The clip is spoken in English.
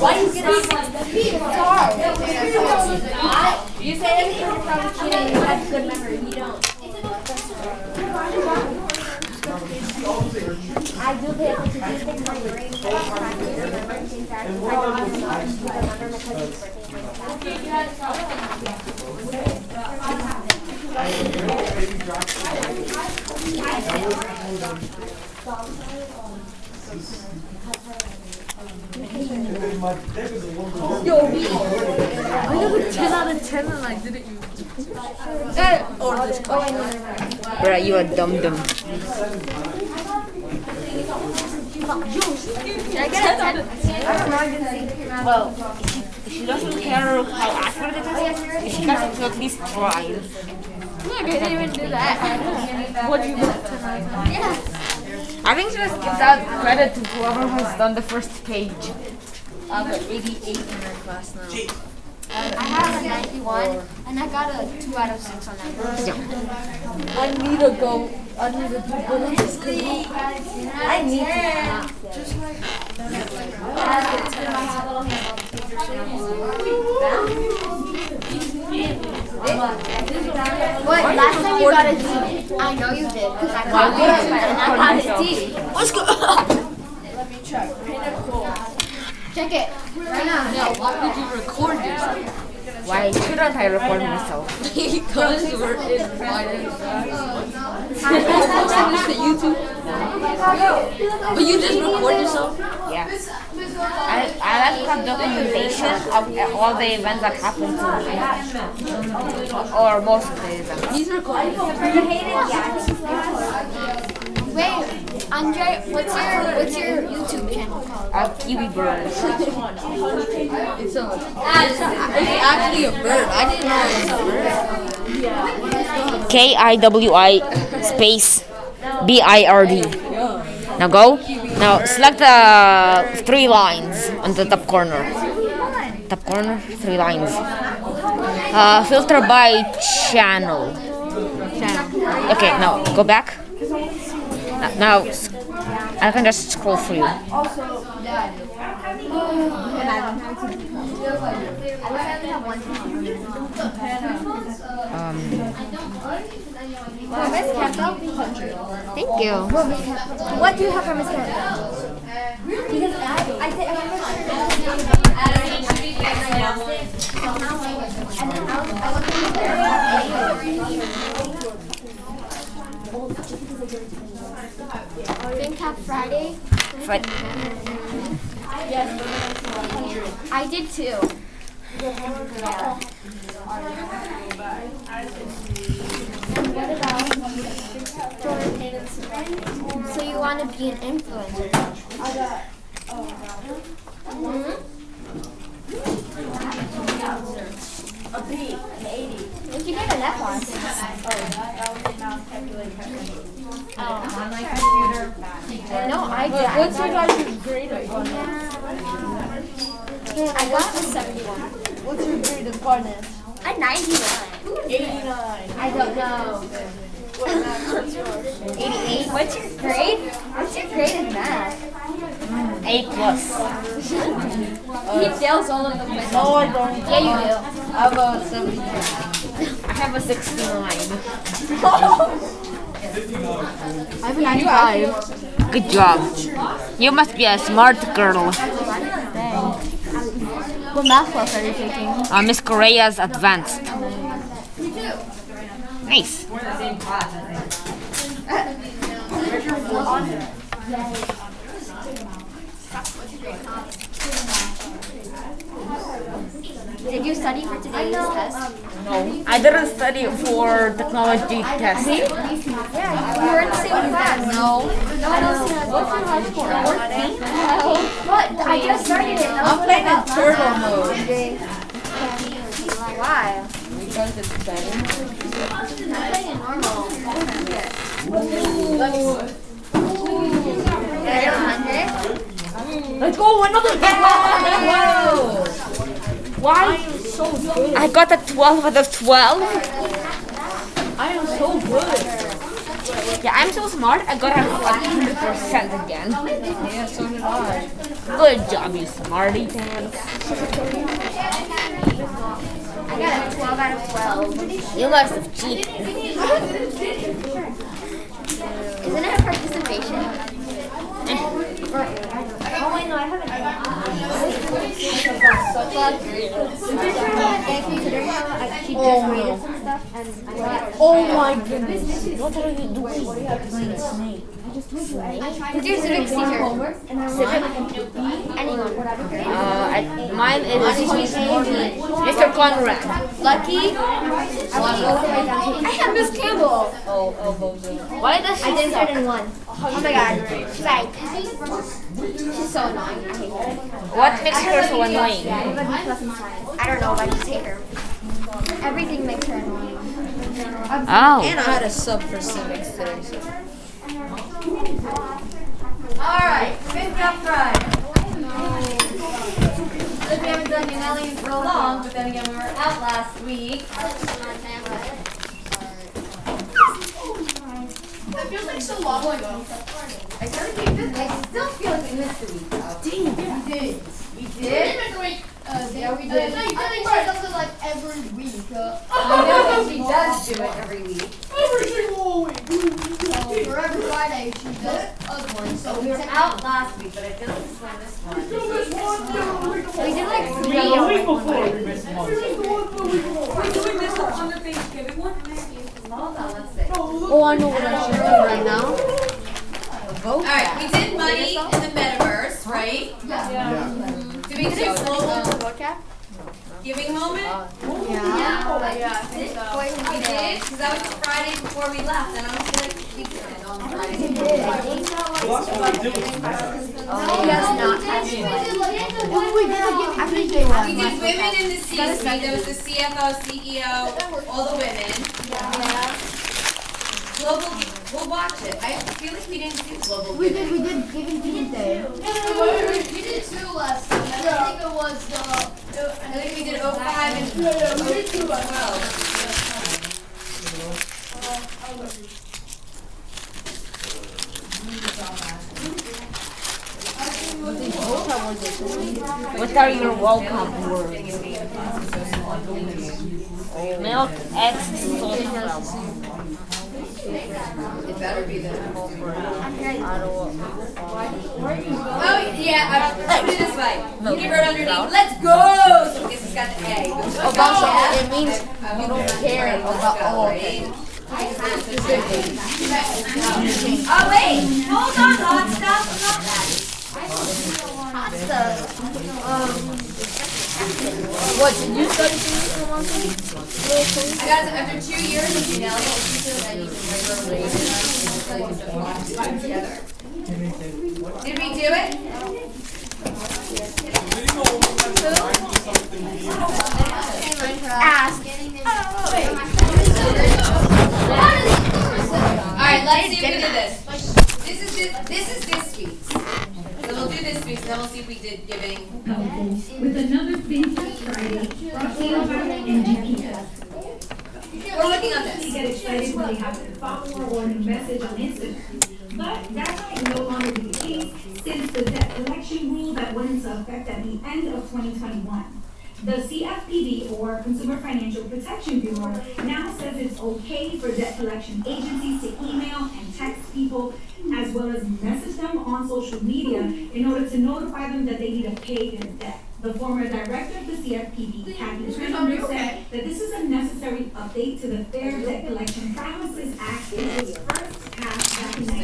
Why do you get a 60? It's. You say anything from cheating, you have good memory. You don't. I do pay attention to things like that like that. Got a 10 out of 10 and I didn't use it. Or this Bruh, you a dum dum. Did I get a 10? Well, if she doesn't care how accurate it is, she has to at least try. Look, I didn't even do that. What do you get 10 out of 10? Yeah. I think she just gives out credit to whoever has done the first page. I have an 88 in her class now. I have a 91, and I got a 2 out of 6 on that. I need to go. I need to do bullies. I need to. What? Last time you got a D. I know you did, because I got a D, and I got a D. Let's go. Let me Check check it. Right now. Now, why did you record yourself? Why shouldn't I record myself? because we're in private Posting this to YouTube? But you just record yourself? Yeah. I, I like to have documentation of all the events that happen to me. Or most of the events. He's recording. Wait, Andre, what's your what's your YouTube channel called? Uh, Kiwi Bird. It's a, it's, actually a bird. I didn't know it was a bird. K I W I space B I R D. Now go. Now select the three lines on the top corner. Top corner, three lines. Uh, filter by channel. Okay, now go back. Now, I can just scroll for you. Campbell? Thank you. What do you have Miss? Because I, I Think Cap Friday? But I did too. So you want to be an influencer? If you get an F on. No, I did. What's your guys' grade? I got a 71. What's your grade in finance? A 99. 89. I don't know. 88. What's your grade? What's your grade in math? A plus. He fails all of them. No, I don't. Yeah, you do. I have a 70. I have a 69. I have a 95. Good job. You must be a smart girl. What math class are you taking? Uh, Miss Correa's advanced. Nice. Did you study for today's test? Um, no, I didn't study for technology test. Yeah, you were in the same class. No. No one else has What's your high score? What? I just started it. I'm playing in turtle mode. Why? Because it's better. I'm playing in normal. Get a 100? Let's go, another game! Why are you so good? I got a 12 out of 12. I am so good. Yeah, I'm so smart. I got a like hundred percent again. Yeah, so did I. Good job, you smarty pants. I got a 12 out of 12. You must have cheated. Isn't it a participation? Eh. Wait, oh, no, I haven't. Oh. Oh my goodness. What are you doing? Snake. Who's your civic teacher? Civic? Anyone. Uh, I, mine is Mr. Conrad. Lucky? I have Miss Campbell. Oh, elbows in. Why does she I she did suck? third and one. Oh my god. She's like, she's so annoying. I hate her. What makes her so annoying? Everybody plus in science. I don't know, but I just hate her. Everything makes her annoying. Oh. And I had a sub for civics today. So. Alright, FinTech Friday. Since we haven't done in so long, but then again, we were out last week. It feels like so long ago. I I still feel like we missed a week though. Dang, we did. We did? Yeah, we did. No, you didn't say something like every week. Uh, I know, she does do it every week. every week. For every Friday, she does other ones. So We were out last week, but I feel like this one, this one. You missed one, two, week We did like three. Yeah, the week before we missed one. You missed one, the week before. Hold on, let's see. Oh, I know what I should do right now. Vote. Alright, we did money in the metaverse, right? Yeah. Did we do global giving moment? Yeah. We did, because that was the Friday before we left, and I was like, we did it on Friday. Well, that's what I do. He does not have We did women in the C-suite, there was the CFO, CEO, all the women. Yeah. Global, we'll watch it. I feel like we didn't do global We did, we did Giving Tuesday. We did two last time. I think it was, uh, I think we did 05 and yeah, yeah, we did two last 12. What are your welcome words? Milk, eggs, It better be the. I don't Oh, yeah, uh, put it this way. He wrote underneath, let's go! So guess it's got the A. Oh, that's it means you don't care about all of it. Oh, wait, hold on, hot stuff, not that. What, did you study for one thing? I got it after two years of Unelli, I need to regularly together. Did we do it? Ask. Alright, let's see if we did this. This is this, this is this week's. So we'll do this week's, then we'll see if we did giving. with another FinTech Friday brought to you by We're looking They this. get excited when they have a follower or a message on Instagram. But that might no longer be the case since the debt collection rule that went into effect at the end of 2021. The CFPB or Consumer Financial Protection Bureau now says it's okay for debt collection agencies to email and text people as well as message them on social media in order to notify them that they need to pay their debt. The former director of the CFPB, Kathy Kraninger, said that this is a necessary update to the Fair Debt Collection Practices Act, which was first passed back in